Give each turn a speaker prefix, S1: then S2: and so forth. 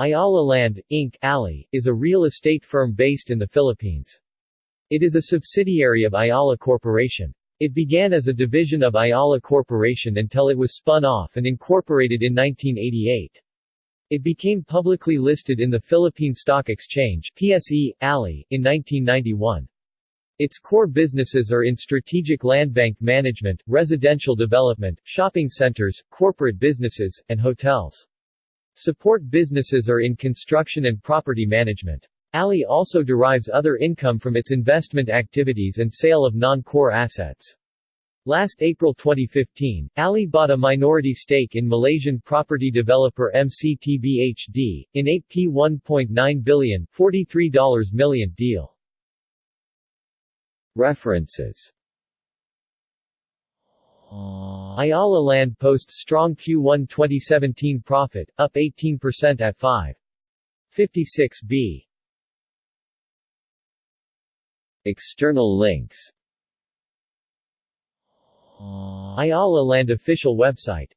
S1: Ayala Land, Inc. ALI, is a real estate firm based in the Philippines. It is a subsidiary of Ayala Corporation. It began as a division of Ayala Corporation until it was spun off and incorporated in 1988. It became publicly listed in the Philippine Stock Exchange PSE, in 1991. Its core businesses are in strategic land bank management, residential development, shopping centers, corporate businesses, and hotels. Support businesses are in construction and property management. ALI also derives other income from its investment activities and sale of non-core assets. Last April 2015, ALI bought a minority stake in Malaysian property developer MCTBHD, in a P1.9 billion $43 million deal. References Ayala Land posts strong Q1 2017 profit, up 18% at 5.56b. External links Ayala Land official website